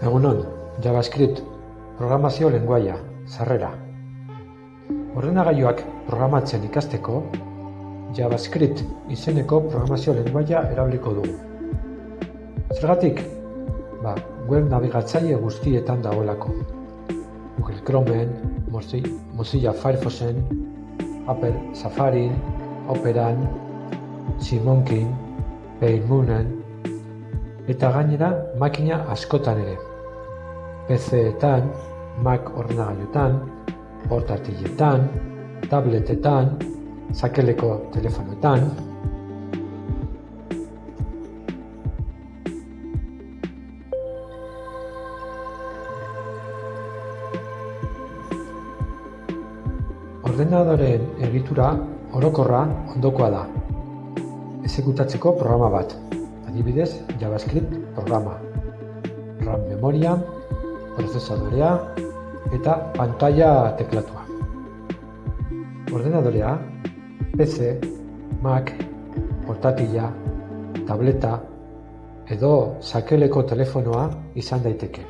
Egunon, JavaScript, programazio lengoaia, sarrera. Ordenagailuak programatzen ikasteko, JavaScript izeneko programazio lengoaia erabiliko dugu. Zergatik? Ba, web nabigatzaile guztietan dagoelako. Google Chromeen, Mozilla Firefoxen, Apple Safarin, Operan, Simonkin, Paymoonen, eta gainera makina askotan ere. PC-etan, Mac ordenagailutan, portatiletan, tabletetan, sakeleko telefonoetan. Ordenadoreen egitura orokorra ondokoa da. Ezekutatzeko programa bat, adibidez JavaScript programa, RAM memoria, prozesadorea eta pantalla teklatua. Ordenadorea, PC, Mac, portatila, tableta edo sakeleko telefonoa izan daiteke.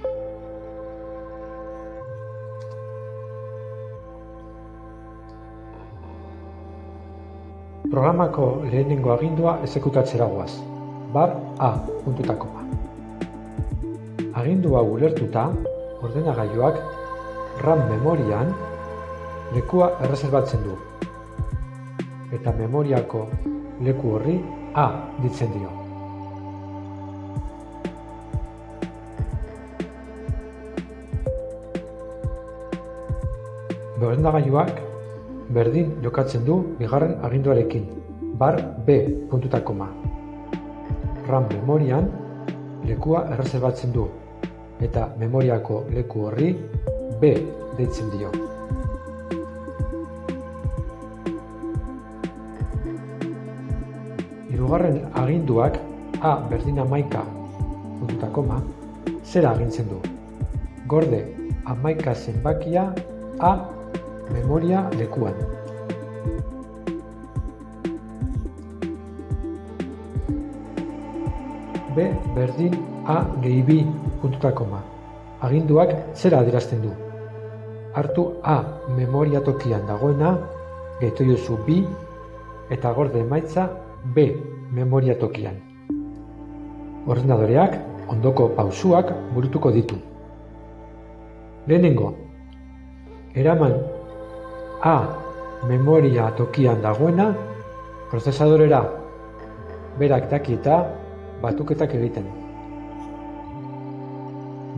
Programako lehenengo agindua ezekutatzera guaz. Bar A. Puntutakoma. Agindu hau ulertuta, ordenagailuak RAM memorian lekua erreserbatzen du. Eta memoriako leku horri A ditzen dio. Ordenagailuak berdin jokatzen du bigarren aginduarekin. Bar B. Puntutakoma. RAM memorian lekua erreserbatzen du eta memoriako leku horri B deitzen dio. Hirugarren aginduak A berdin amaika puntuta koma zera agintzen du. Gorde amaika zenbakia A memoria lekuan. B berdin A gehi bi puntuta koma. Aginduak zera adierazten du. Hartu A memoria tokian dagoena, gehitu jozu B, eta gorde emaitza B memoria tokian. Ordenadoreak ondoko pausuak burutuko ditu. Lehenengo, eraman A memoria tokian dagoena, prozesadorera berak daki eta batuketak egiten.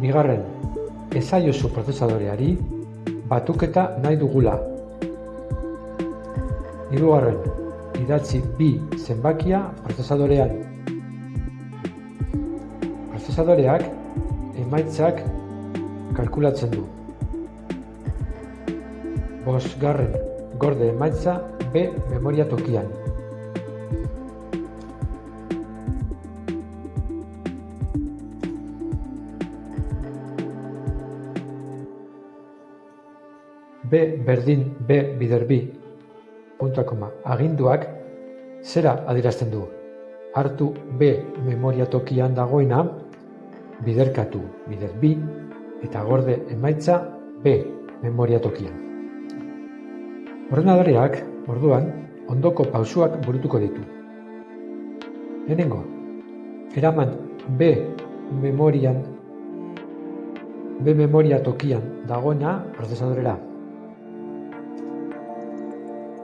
Bigarren, ezaiozu prozesadoreari batuketa nahi dugula. Hirugarren, idatzi bi zenbakia prozesadorean. Prozesadoreak emaitzak kalkulatzen du. Bosgarren, gorde emaitza B memoria tokian. B berdin B bider bi puntua koma aginduak zera adierazten du. Hartu B memoria tokian dagoena biderkatu bider bi eta gorde emaitza B memoria tokian. Ordenadoreak, orduan, ondoko pausuak burutuko ditu. Lehenengo, eraman B memorian B memoria tokian dagoena prozesadorera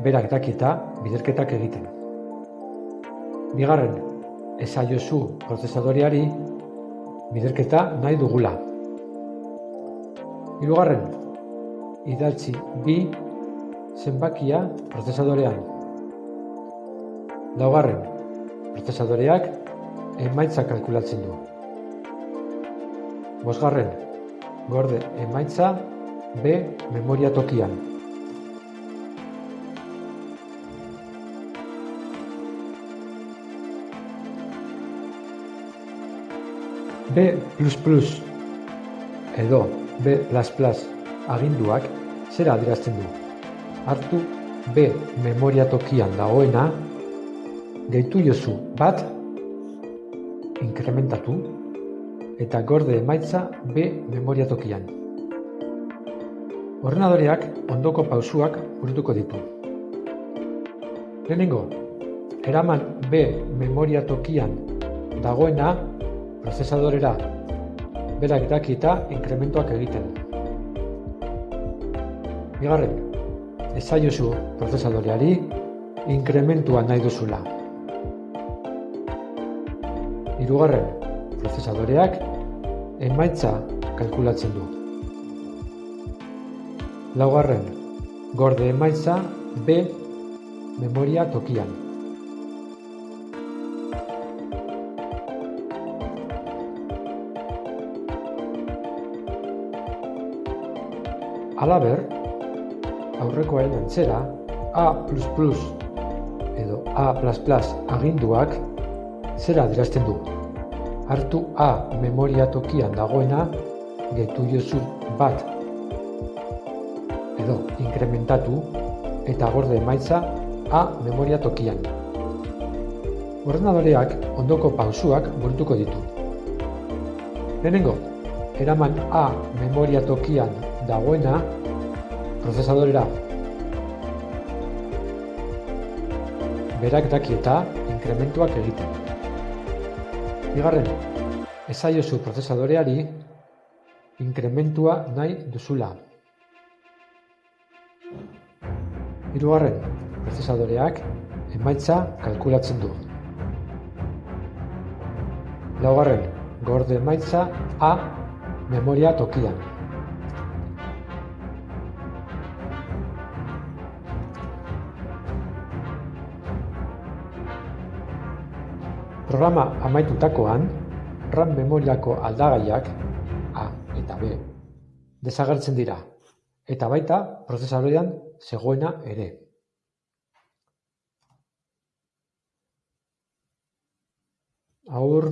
berak dakita biderketak egiten. Bigarren, esaiozu prozesadoreari biderketa nahi dugula. Hirugarren, idatzi bi zenbakia prozesadorean. Laugarren, prozesadoreak emaitza kalkulatzen du. Bosgarren, gorde emaitza B memoria tokian. B++ edo B++ aginduak zera adierazten du. Hartu B memoria tokian dagoena, gehitu jozu bat, inkrementatu, eta gorde emaitza B memoria tokian. Ordenadoreak ondoko pausuak burutuko ditu. Lehenengo, eraman B memoria tokian dagoena prozesadorera berak daki eta inkrementuak egiten. Bigarren, ezaiozu prozesadoreari inkrementua nahi duzula. Hirugarren, prozesadoreak emaitza kalkulatzen du. Laugarren, gorde emaitza B memoria tokian. Alaber, aurrekoen antzera A++ edo A++ aginduak zera adierazten du. Hartu A memoria tokian dagoena getu jozu bat edo inkrementatu eta gorde emaitza A memoria tokian. Ordenadoreak ondoko pausuak burutuko ditu. Lehenengo, eraman A memoria tokian dagoena prozesadorera. Berak daki eta inkrementuak egiten. Bigarren, ezaiozu prozesadoreari inkrementua nahi duzula. Hirugarren, prozesadoreak emaitza kalkulatzen du. Laugarren, gorde emaitza A memoria tokian. Programa amaitutakoan, RAM memoriako aldagaiak A eta B desagertzen dira, eta baita prozesadorean zegoena ere. Aur